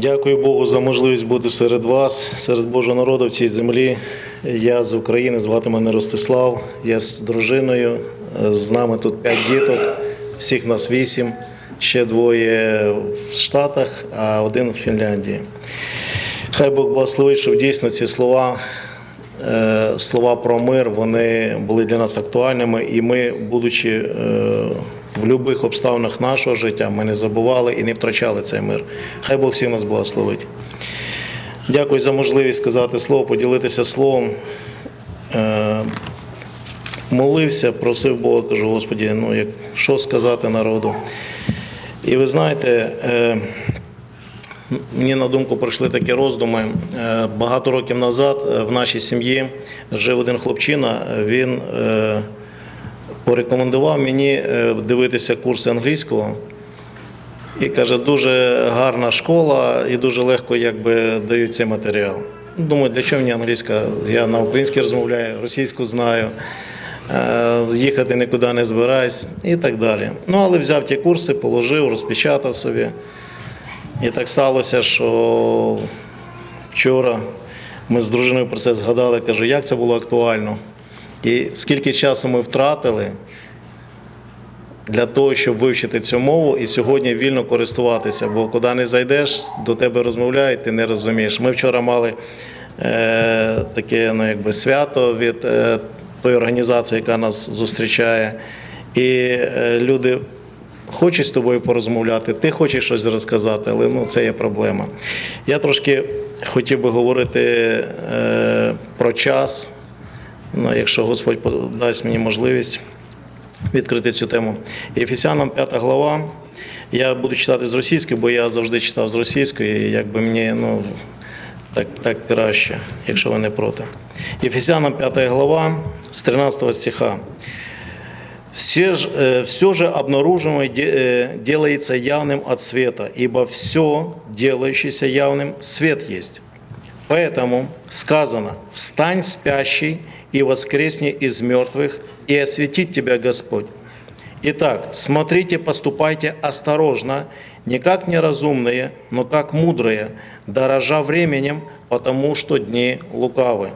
Дякую Богу за можливість бути серед вас, серед Божого народу в цій землі. Я з України, звати мене Ростислав. Я з дружиною. З нами тут п'ять діток, всіх нас вісім, ще двоє в Штатах, а один в Фінляндії. Хай Бог благословить, щоб дійсно ці слова, е, слова про мир, вони були для нас актуальними, і ми, будучи е, в будь-яких обставинах нашого життя, ми не забували і не втрачали цей мир. Хай Бог всіх нас благословить. Дякую за можливість сказати слово, поділитися словом. Е, Молився, просив Бога, кажу, Господі, ну як що сказати народу. І ви знаєте, е, Мені на думку прийшли такі роздуми. Е, Багато років назад в нашій сім'ї жив один хлопчина. Він порекомендував мені е, дивитися курси англійського. І каже, дуже гарна школа і дуже легко якби, дають цей матеріал. Думаю, для чого мені англійська? Я на українській розмовляю, російську знаю, е, їхати нікуди не збираюсь і так далі. Ну, але взяв ті курси, положив, розпечатав собі. І так сталося, що вчора ми з дружиною про це згадали, кажу, як це було актуально. І скільки часу ми втратили для того, щоб вивчити цю мову і сьогодні вільно користуватися. Бо куди не зайдеш, до тебе розмовляють, ти не розумієш. Ми вчора мали е, таке ну, якби свято від е, тої організації, яка нас зустрічає. І е, люди хочуть з тобою порозмовляти, ти хочеш щось розказати, але ну, це є проблема. Я трошки хотів би говорити е, про час, ну, якщо Господь дасть мені можливість відкрити цю тему. Ефесянам 5 глава. Я буду читати з російської, бо я завжди читав з російської, і якби мені ну, так, так краще, якщо ви не проти. Ефесянам 5 глава з 13 стиха. Все же, э, все же обнаружимое де- э, делается явным от света, ибо все, делающееся явным, свет есть. Поэтому сказано, встань спящий и воскресни из мертвых, и осветит тебя Господь. Итак, смотрите, поступайте осторожно, не как неразумные, но как мудрые, дорожа временем, потому что дни лукавы.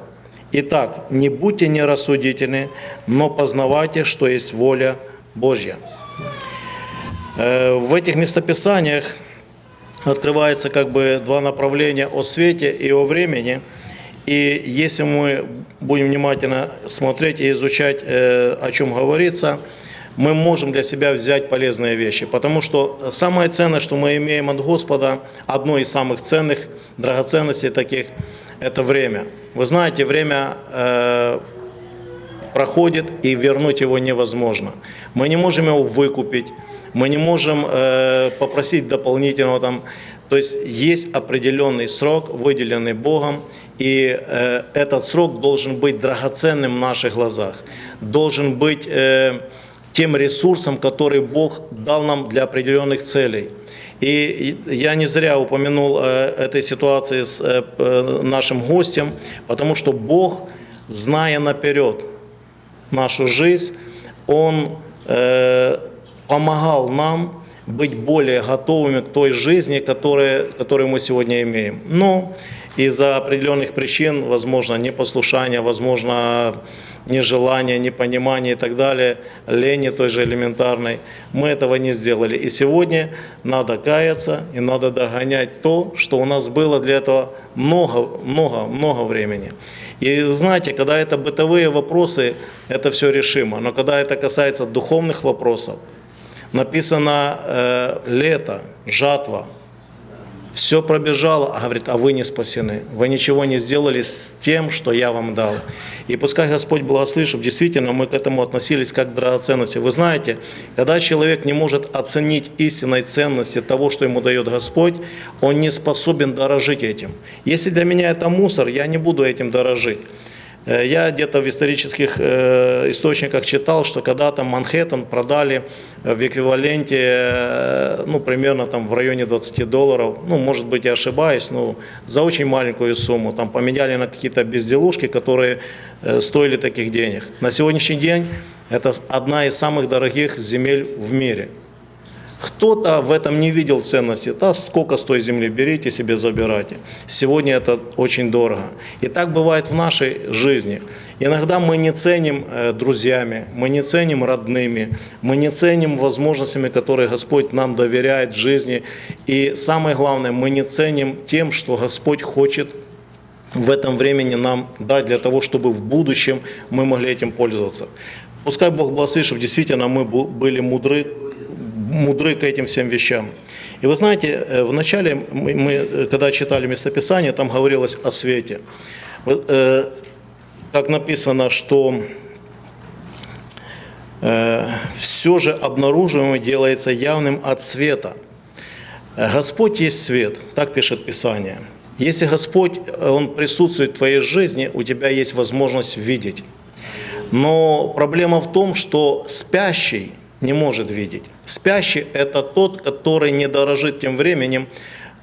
Итак, не будьте нерассудительны, но познавайте, что есть воля Божья. Э, В этих местописаниях открывается как бы два направления о свете и о времени. И если мы будем внимательно смотреть и изучать, э, о чем говорится, мы можем для себя взять полезные вещи. Потому что самое ценное, что мы имеем от Господа, одно из самых ценных драгоценностей таких, это время. Вы знаете, время э, проходит, и вернуть его невозможно. Мы не можем его выкупить, мы не можем э, попросить дополнительного там. То есть есть определенный срок, выделенный Богом, и э, этот срок должен быть драгоценным в наших глазах, должен быть э, тем ресурсом, который Бог дал нам для определенных целей. И я не зря упомянул э, этой ситуации с э, нашим гостем, потому что Бог, зная наперед, нашу жизнь, Он э, помогал нам быть более готовыми к той жизни, которая, которую мы сегодня имеем. Но из-за определенных причин, возможно, непослушания, возможно, нежелания, непонимания и так далее, лени той же элементарной, мы этого не сделали. И сегодня надо каяться и надо догонять то, что у нас было для этого много, много, много времени. И знаете, когда это бытовые вопросы, это все решимо. Но когда это касается духовных вопросов, написано э, лето, жатва, все пробежало, а говорит, а вы не спасены. Вы ничего не сделали с тем, что я вам дал. И пускай Господь благословит, чтобы действительно мы к этому относились как к драгоценности. Вы знаете, когда человек не может оценить истинной ценности того, что ему дает Господь, он не способен дорожить этим. Если для меня это мусор, я не буду этим дорожить. Э, Я где-то в исторических э, источниках читал, что когда-то Манхэттен продали в эквиваленте, э, ну, примерно там в районе 20 долларов, ну, может быть, я ошибаюсь, но за очень маленькую сумму. Там поменяли на какие-то безделушки, которые стоили таких денег. На сегодняшний день это одна из самых дорогих земель в мире. Кто-то в этом не видел ценности. Да, сколько с той земли берите себе, забирайте. Сегодня это очень дорого. И так бывает в нашей жизни. Иногда мы не ценим э, друзьями, мы не ценим родными, мы не ценим возможностями, которые Господь нам доверяет в жизни. И самое главное, мы не ценим тем, что Господь хочет в этом времени нам дать для того, чтобы в будущем мы могли этим пользоваться. Пускай Бог благословит, чтобы действительно мы были мудры мудры к этим всем вещам. И вы знаете, э, вначале мы, мы э, когда читали местописание, там говорилось о свете. Э, как написано, что все же обнаруживаемое делается явным от света. Господь есть свет, так пишет Писание. Если Господь, Он присутствует в твоей жизни, у тебя есть возможность видеть. Но проблема в том, что спящий не может видеть. Спящий – это тот, который не дорожит тем временем.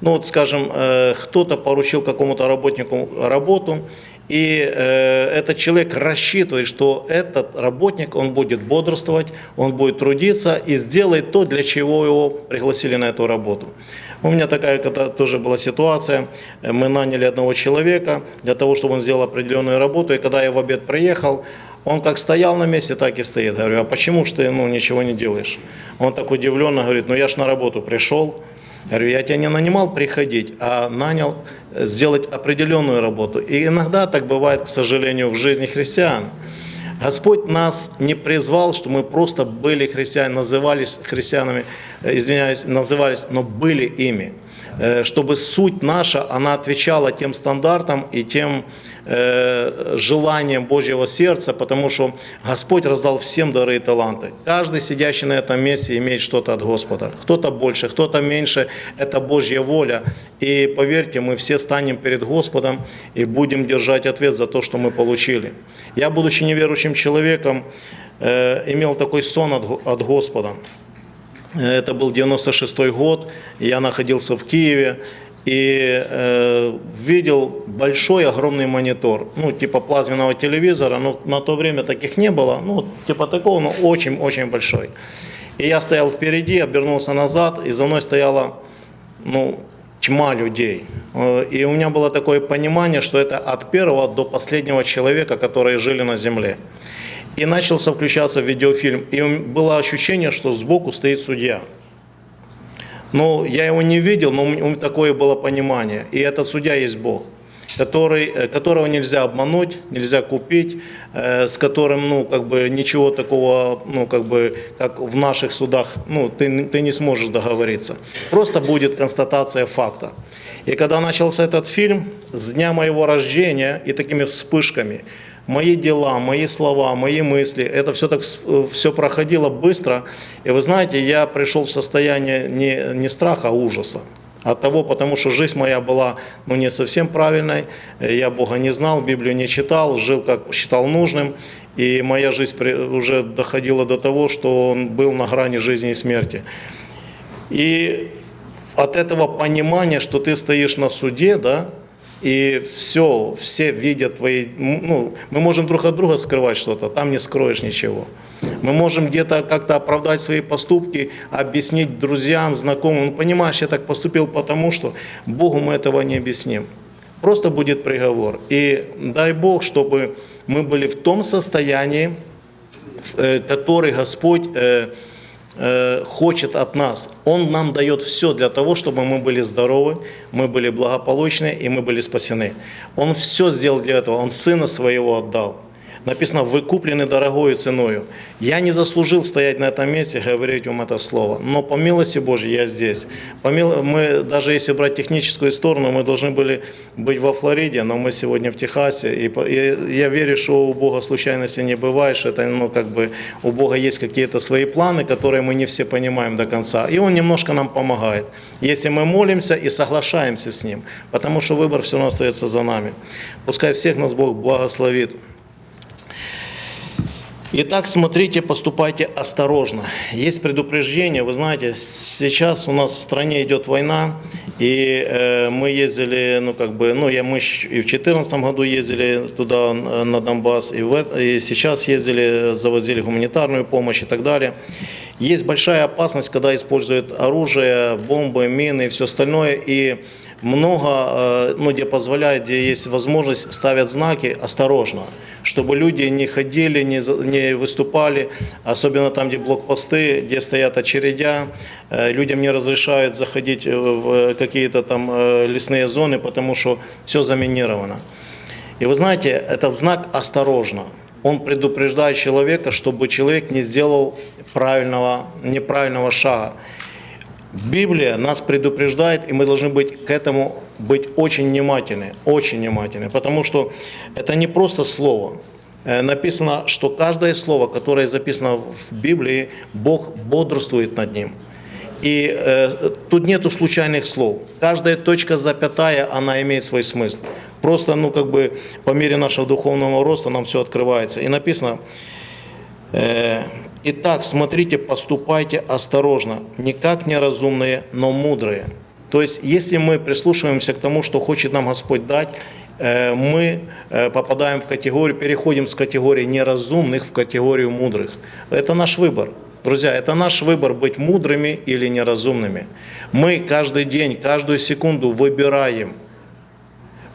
Ну вот, скажем, э, кто-то поручил какому-то работнику работу, и э, этот человек рассчитывает, что этот работник, он будет бодрствовать, он будет трудиться и сделает то, для чего его пригласили на эту работу. У меня такая когда тоже была ситуация. Мы наняли одного человека для того, чтобы он сделал определенную работу. И когда я в обед приехал, он как стоял на месте, так и стоит. Говорю, а почему ж ты ну, ничего не делаешь? Он так удивленно говорит, ну я ж на работу пришел. Говорю, я тебя не нанимал приходить, а нанял сделать определенную работу. И иногда так бывает, к сожалению, в жизни христиан. Господь нас не призвал, что мы просто были христианами, назывались христианами, э, извиняюсь, назывались, но были ими. Э, чтобы суть наша, она отвечала тем стандартам и тем Э, желанием Божьего сердца, потому что Господь раздал всем дары и таланты. Каждый сидящий на этом месте имеет что-то от Господа. Кто-то больше, кто-то меньше. Это Божья воля. И поверьте, мы все станем перед Господом и будем держать ответ за то, что мы получили. Я, будучи неверующим человеком, э, имел такой сон от Господа. Это был 96 год, я находился в Киеве, и э, видел большой огромный монитор, ну типа плазменного телевизора, но на то время таких не было, ну типа такого, но очень-очень большой. И я стоял впереди, обернулся назад, и за мной стояла ну, тьма людей. Э, и у меня было такое понимание, что это от первого до последнего человека, которые жили на земле. И начался включаться видеофильм, и было ощущение, что сбоку стоит судья. Но я его не видел, но у меня такое было понимание. И этот судья есть Бог, который, э, которого нельзя обмануть, нельзя купить, э, с которым ну, как бы, ничего такого, ну, как, бы, как в наших судах, ну, ты, ты не сможешь договориться. Просто будет констатация факта. И когда начался этот фильм, с дня моего рождения и такими вспышками, мои дела, мои слова, мои мысли, это все так все проходило быстро. И вы знаете, я пришел в состояние не, не страха, а ужаса. От того, потому что жизнь моя была ну, не совсем правильной, я Бога не знал, Библию не читал, жил как считал нужным, и моя жизнь уже доходила до того, что он был на грани жизни и смерти. И от этого понимания, что ты стоишь на суде, да, и все, все видят твои, ну, мы можем друг от друга скрывать что-то, там не скроешь ничего. Мы можем где-то как-то оправдать свои поступки, объяснить друзьям, знакомым. Ну, понимаешь, я так поступил потому, что Богу мы этого не объясним. Просто будет приговор. И дай Бог, чтобы мы были в том состоянии, э, который Господь э, хочет от нас. Он нам дает все для того, чтобы мы были здоровы, мы были благополучны и мы были спасены. Он все сделал для этого. Он Сына Своего отдал. Написано, вы куплены дорогою ценою. Я не заслужил стоять на этом месте, говорить вам это слово. Но по милости Божьей я здесь. По мил... Мы, даже если брать техническую сторону, мы должны были быть во Флориде, но мы сегодня в Техасе. И, и я верю, что у Бога случайности не бывает, что это, ну, как бы, у Бога есть какие-то свои планы, которые мы не все понимаем до конца. И Он немножко нам помогает, если мы молимся и соглашаемся с Ним. Потому что выбор все равно остается за нами. Пускай всех нас Бог благословит. Итак, смотрите, поступайте осторожно. Есть предупреждение, вы знаете, сейчас у нас в стране идет война, и э, мы ездили, ну как бы, ну я, мы и в 2014 году ездили туда, на Донбасс, и, в, и сейчас ездили, завозили гуманитарную помощь и так далее. Есть большая опасность, когда используют оружие, бомбы, мины и все остальное, и много, э, ну, где позволяет, где есть возможность, ставят знаки «осторожно», чтобы люди не ходили, не, не выступали, особенно там, где блокпосты, где стоят очередя, э, людям не разрешают заходить э, в какие-то там лесные зоны, потому что все заминировано. И вы знаете, этот знак «осторожно», он предупреждает человека, чтобы человек не сделал правильного, неправильного шага. Библия нас предупреждает, и мы должны быть к этому быть очень внимательны, очень внимательны, потому что это не просто слово. Э, Написано, что каждое слово, которое записано в Библии, Бог бодрствует над ним. И э, тут нету случайных слов. Каждая точка запятая, она имеет свой смысл. Просто, ну, как бы, по мере нашего духовного роста нам все открывается. И написано, э, Итак, смотрите, поступайте осторожно, не как неразумные, но мудрые. То есть, если мы прислушиваемся к тому, что хочет нам Господь дать, э, мы э, попадаем в категорию, переходим с категории неразумных в категорию мудрых. Это наш выбор. Друзья, это наш выбор быть мудрыми или неразумными. Мы каждый день, каждую секунду выбираем,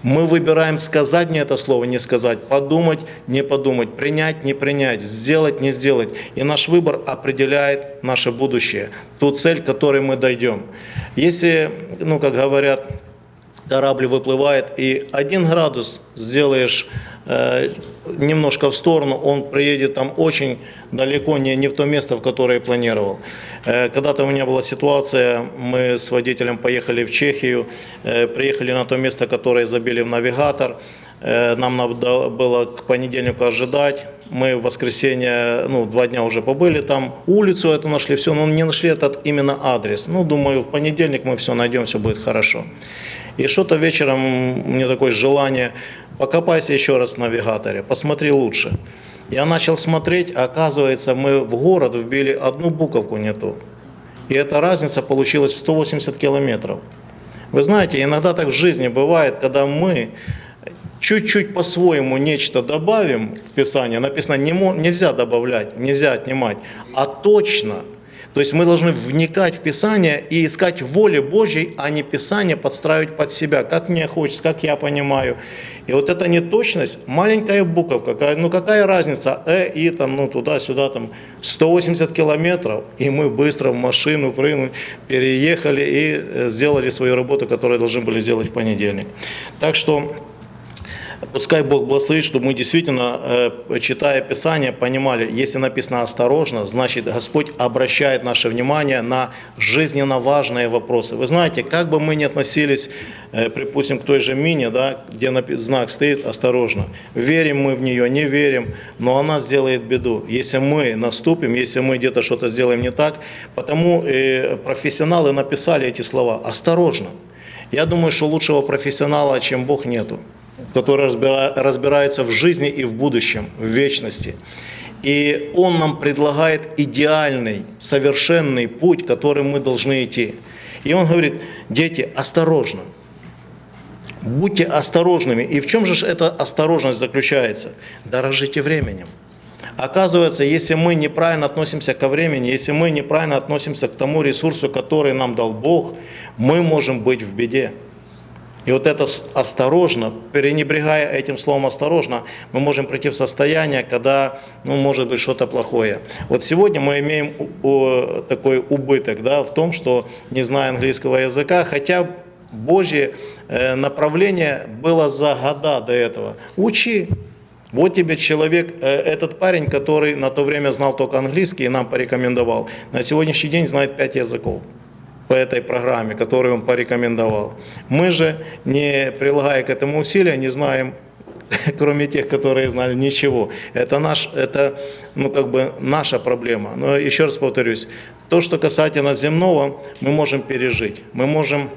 мы выбираем сказать мне это слово, не сказать, подумать, не подумать, принять, не принять, сделать, не сделать. И наш выбор определяет наше будущее, ту цель, к которой мы дойдем. Если, ну, как говорят, корабль выплывает, и один градус сделаешь немножко в сторону, он приедет там очень далеко, не, не в то место, в которое планировал. Э, Когда-то у меня была ситуация, мы с водителем поехали в Чехию, э, приехали на то место, которое забили в навигатор, Э, нам надо было к понедельнику ожидать, мы в воскресенье, ну, два дня уже побыли там, улицу эту нашли, все, но не нашли этот именно адрес. Ну, думаю, в понедельник мы все найдем, все будет хорошо. И что-то вечером мне такое желание, покопайся еще раз в навигаторе, посмотри лучше. Я начал смотреть, а оказывается, мы в город вбили одну буковку не ту. И эта разница получилась в 180 километров. Вы знаете, иногда так в жизни бывает, когда мы чуть-чуть по-своему нечто добавим в Писание, написано не нельзя добавлять, нельзя отнимать, а точно. То есть мы должны вникать в Писание и искать воли Божьей, а не Писание подстраивать под себя, как мне хочется, как я понимаю. И вот эта неточность, маленькая буковка, ну какая разница, э, и там, ну туда-сюда, там 180 километров, и мы быстро в машину прыгнули, переехали и э, сделали свою работу, которую должны были сделать в понедельник. Так что Пускай Бог благословит, чтобы мы действительно, э, читая Писание, понимали, если написано «осторожно», значит Господь обращает наше внимание на жизненно важные вопросы. Вы знаете, как бы мы ни относились, э, припустим, к той же мине, да, где знак стоит «осторожно», верим мы в нее, не верим, но она сделает беду, если мы наступим, если мы где-то что-то сделаем не так. Потому э, профессионалы написали эти слова «осторожно». Я думаю, что лучшего профессионала, чем Бог, нету который разбира- разбирается в жизни и в будущем, в вечности. И Он нам предлагает идеальный, совершенный путь, которым мы должны идти. И Он говорит, дети, осторожно, будьте осторожными. И в чем же эта осторожность заключается? Дорожите временем. Оказывается, если мы неправильно относимся ко времени, если мы неправильно относимся к тому ресурсу, который нам дал Бог, мы можем быть в беде. И вот это осторожно, пренебрегая этим словом осторожно, мы можем прийти в состояние, когда, ну, может быть, что-то плохое. Вот сегодня мы имеем такой убыток да, в том, что, не зная английского языка, хотя Божье э, направление было за года до этого. Учи. Вот тебе человек, э, этот парень, который на то время знал только английский и нам порекомендовал, на сегодняшний день знает пять языков по этой программе, которую он порекомендовал. Мы же, не прилагая к этому усилия, не знаем, кроме тех, которые знали, ничего. Это, наш, это ну, как бы наша проблема. Но еще раз повторюсь, то, что касательно земного, мы можем пережить. Мы можем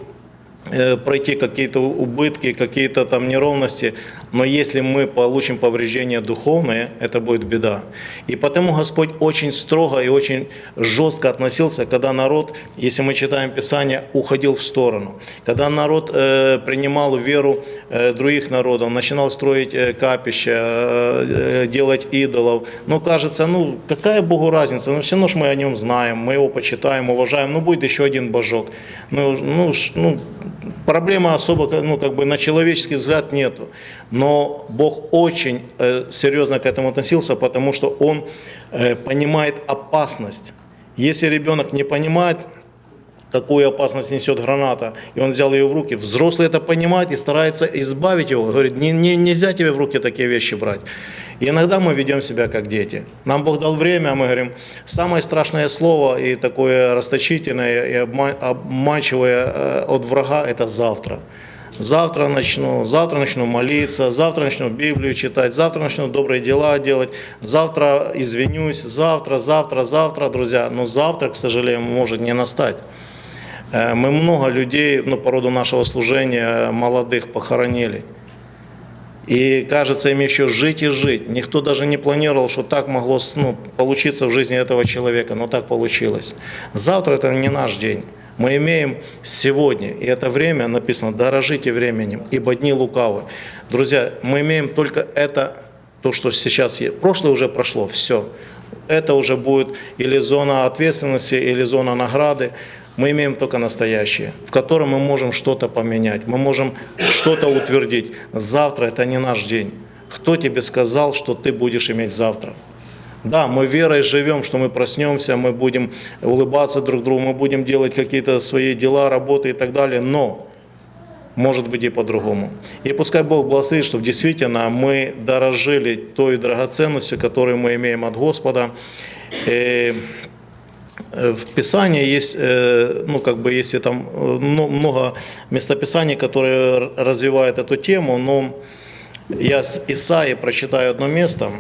э, пройти какие-то убытки, какие-то там неровности, Но если мы получим повреждение духовное, это будет беда. И потому Господь очень строго и очень жестко относился, когда народ, если мы читаем Писание, уходил в сторону. Когда народ э, принимал веру э, других народов, начинал строить э, капища, э, э, делать идолов. Ну, кажется, ну, какая Богу разница? Ну, все равно мы о нем знаем, мы его почитаем, уважаем. Ну, будет еще один божок. Ну, ну, ну проблемы особо, ну, как бы на человеческий взгляд нету. Но Бог очень э, серьезно к этому относился, потому что Он э, понимает опасность. Если ребенок не понимает, какую опасность несет граната, и он взял ее в руки. Взрослый это понимает и старается избавить его. Говорит, не, не, нельзя тебе в руки такие вещи брать. И иногда мы ведем себя как дети. Нам Бог дал время, а мы говорим, самое страшное слово и такое расточительное и обма- обманчивое э, от врага – это завтра. Завтра начну, завтра начну молиться, завтра начну Библию читать, завтра начну добрые дела делать, завтра извинюсь, завтра, завтра, завтра, друзья. Но завтра, к сожалению, может не настать. Э, Мы много людей, ну, по роду нашего служения, молодых похоронили. И кажется им еще жить и жить. Никто даже не планировал, что так могло ну, получиться в жизни этого человека, но так получилось. Завтра это не наш день. Мы имеем сегодня, и это время написано, дорожите временем, ибо дни лукавы. Друзья, мы имеем только это, то, что сейчас есть. Прошлое уже прошло, все. Это уже будет или зона ответственности, или зона награды. Мы имеем только настоящее, в котором мы можем что-то поменять, мы можем что-то утвердить. Завтра это не наш день. Кто тебе сказал, что ты будешь иметь завтра? Да, мы верой живем, что мы проснемся, мы будем улыбаться друг другу, мы будем делать какие-то свои дела, работы и так далее, но может быть и по-другому. И пускай Бог благословит, чтобы действительно мы дорожили той драгоценностью, которую мы имеем от Господа. И в Писании есть, э, ну, как бы, есть там э, мно- много местописаний, которые развивают эту тему, но я с Исаии прочитаю одно место.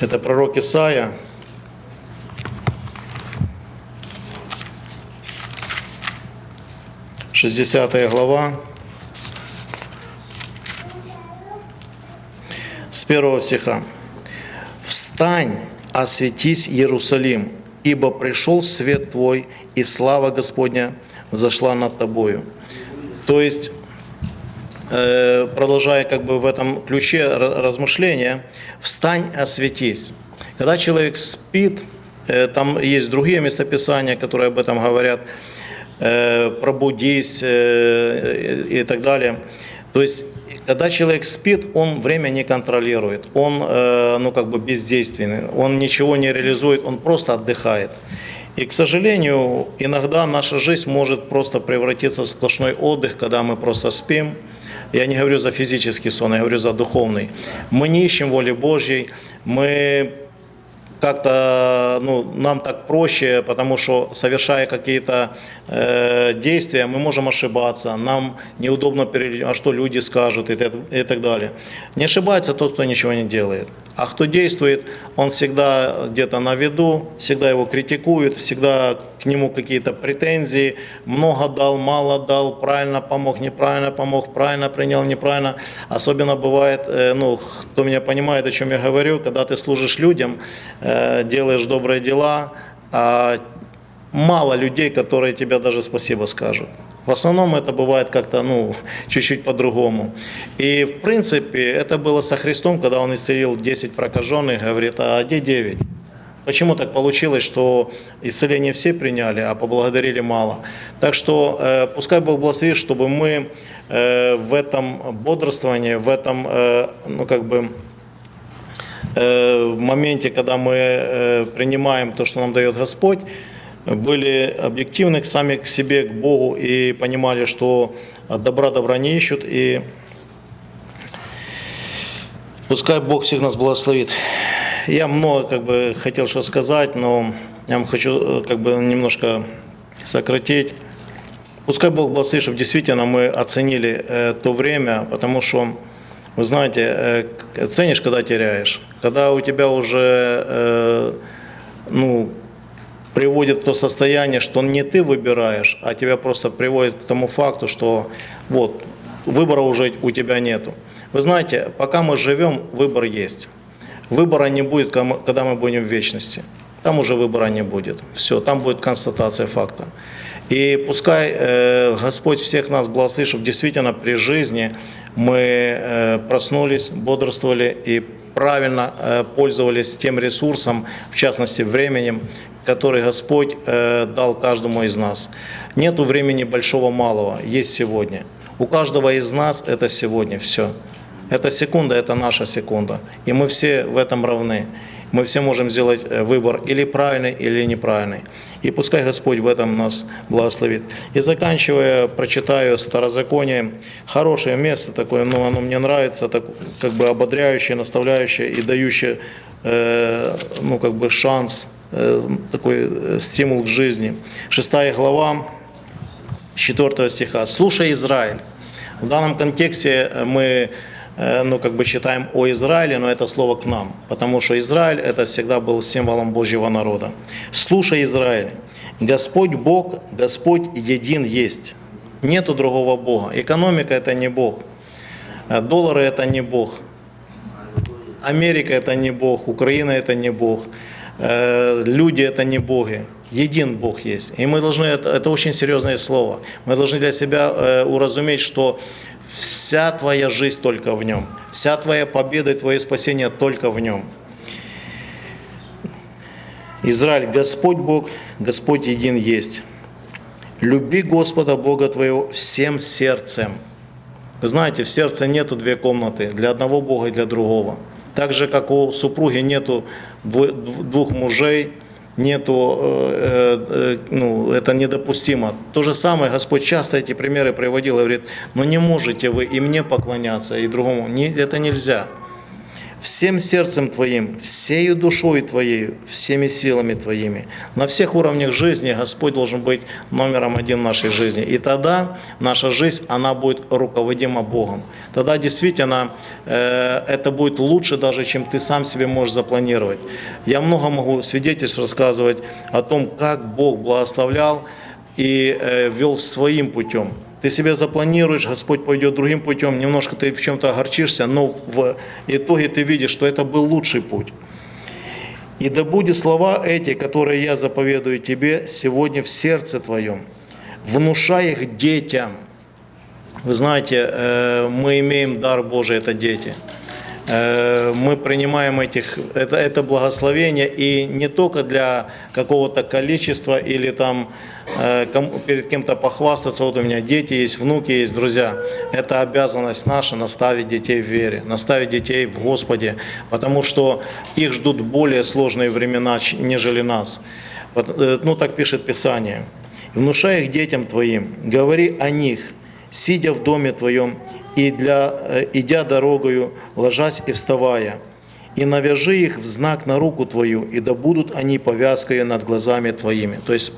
Это пророк Исаия. Шестьдесятая глава. С первого стиха. «Встань, осветись, Иерусалим, ибо пришел свет твой, и слава Господня взошла над тобою». То есть, продолжая как бы в этом ключе ра- размышления, «Встань, осветись». Когда человек спит, э, там есть другие местописания, которые об этом говорят, э, «пробудись» э, и так далее. То есть, когда человек спит, он время не контролирует, он э, ну, как бы бездейственный, он ничего не реализует, он просто отдыхает. И, к сожалению, иногда наша жизнь может просто превратиться в сплошной отдых, когда мы просто спим. Я не говорю за физический сон, я говорю за духовный. Мы не ищем воли Божьей, мы как-то ну, нам так проще, потому что совершая какие-то э, действия, мы можем ошибаться, нам неудобно перед, а что люди скажут и, и так далее. Не ошибается тот, кто ничего не делает. А кто действует, он всегда где-то на виду, всегда его критикуют, всегда к нему какие-то претензии, много дал, мало дал, правильно помог, неправильно помог, правильно принял, неправильно. Особенно бывает, э, ну, кто меня понимает, о чем я говорю, когда ты служишь людям, э, делаешь добрые дела, а мало людей, которые тебе даже спасибо скажут. В основном это бывает как-то, ну, чуть-чуть по-другому. И, в принципе, это было со Христом, когда Он исцелил 10 прокаженных, говорит, а где 9? Почему так получилось, что исцеление все приняли, а поблагодарили мало? Так что э, пускай Бог благословит, чтобы мы э, в этом бодрствовании, в этом, э, ну, как бы, э, моменте, когда мы э, принимаем то, что нам дает Господь, были объективны сами к себе, к Богу и понимали, что от добра добра не ищут. И пускай Бог всех нас благословит. Я много как бы хотел что сказать, но я вам хочу э, как бы немножко сократить. Пускай Бог благословит, чтобы действительно мы оценили э, то время, потому что, вы знаете, э, ценишь, когда теряешь. Когда у тебя уже, э, ну, приводит в то состояние, что не ты выбираешь, а тебя просто приводит к тому факту, что вот, выбора уже у тебя нету. Вы знаете, пока мы живем, выбор есть. Выбора не будет, когда мы будем в вечности. Там уже выбора не будет. Все, там будет констатация факта. И пускай э, Господь всех нас благословит, чтобы действительно при жизни мы э, проснулись, бодрствовали и правильно э, пользовались тем ресурсом, в частности временем, который Господь э, дал каждому из нас. Нету времени большого-малого, есть сегодня. У каждого из нас это сегодня все. Эта секунда – это наша секунда. И мы все в этом равны. Мы все можем сделать э, выбор или правильный, или неправильный. И пускай Господь в этом нас благословит. И заканчивая, прочитаю Старозаконие. Хорошее место такое, но оно мне нравится, так, как бы ободряющее, наставляющее и дающее э, ну, как бы шанс, э, такой э, стимул к жизни. Шестая глава, 4 стиха. «Слушай, Израиль». В данном контексте э, мы ну, как бы читаем о Израиле, но это слово к нам, потому что Израиль это всегда был символом Божьего народа. «Слушай, Израиль, Господь Бог, Господь един есть, нету другого Бога. Экономика это не Бог, Э, доллары это не Бог, Америка это не Бог, Украина это не Бог, э, люди это не боги. Един Бог есть. И мы должны, это, это очень серьезное слово, мы должны для себя э, уразуметь, что вся твоя жизнь только в Нем, вся твоя победа и твое спасение только в Нем. Израиль, Господь Бог, Господь един есть. Люби Господа Бога твоего всем сердцем. Знаете, в сердце нету две комнаты, для одного Бога и для другого. Так же, как у супруги нету двух мужей, нету, э, э, ну, это недопустимо. То же самое, Господь часто эти примеры приводил, и говорит, ну не можете вы и мне поклоняться, и другому. Не, это нельзя. Всем сердцем твоим, всею душой твоей, всеми силами твоими. На всех уровнях жизни Господь должен быть номером один в нашей жизни. И тогда наша жизнь, она будет руководима Богом. Тогда действительно э, это будет лучше даже, чем ты сам себе можешь запланировать. Я много могу свидетельств рассказывать о том, как Бог благословлял и э, вел своим путем. Ты себе запланируешь, Господь пойдет другим путем, немножко ты в чем-то огорчишься, но в итоге ты видишь, что это был лучший путь. И да будет слова эти, которые я заповедую тебе сегодня в сердце твоем, внушай их детям. Вы знаете, э, мы имеем дар Божий, это дети. Э, Мы принимаем этих, это, это благословение и не только для какого-то количества или там э, перед кем-то похвастаться, вот у меня дети есть, внуки есть, друзья. Это обязанность наша наставить детей в вере, наставить детей в Господе, потому что их ждут более сложные времена, нежели нас. Вот, э, Ну, так пишет Писание. «Внушай их детям твоим, говори о них, сидя в доме твоем, и для, э, идя дорогою, ложась и вставая, и навяжи их в знак на руку твою, и да будут они повязкою над глазами твоими». То есть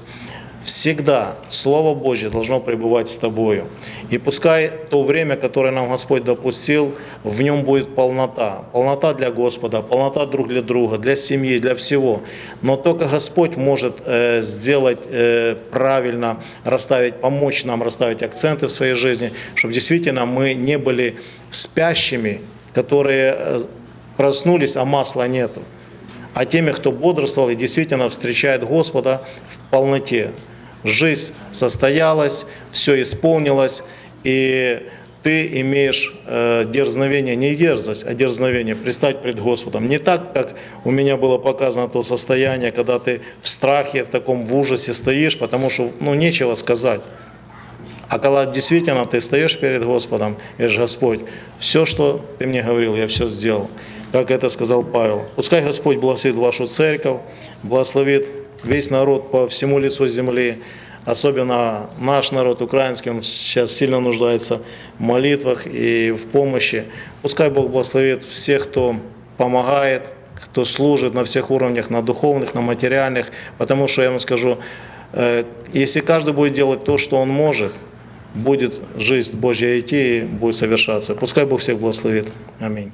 всегда Слово Божье должно пребывать с тобою. И пускай то время, которое нам Господь допустил, в нем будет полнота. Полнота для Господа, полнота друг для друга, для семьи, для всего. Но только Господь может э, сделать э, правильно, расставить, помочь нам расставить акценты в своей жизни, чтобы действительно мы не были спящими, которые э, проснулись, а масла нету а теми, кто бодрствовал и действительно встречает Господа в полноте. Жизнь состоялась, все исполнилось, и ты имеешь э, дерзновение, не дерзость, а дерзновение, предстать пред Господом. Не так, как у меня было показано то состояние, когда ты в страхе, в таком в ужасе стоишь, потому что ну, нечего сказать. А когда действительно ты стоишь перед Господом, и говоришь, Господь, все, что ты мне говорил, я все сделал. Как это сказал Павел. Пускай Господь благословит вашу церковь, благословит весь народ по всему лицу земли, особенно наш народ украинский, он сейчас сильно нуждается в молитвах и в помощи. Пускай Бог благословит всех, кто помогает, кто служит на всех уровнях, на духовных, на материальных, потому что я вам скажу, э, если каждый будет делать то, что он может, будет жизнь Божья идти и будет совершаться. Пускай Бог всех благословит. Аминь.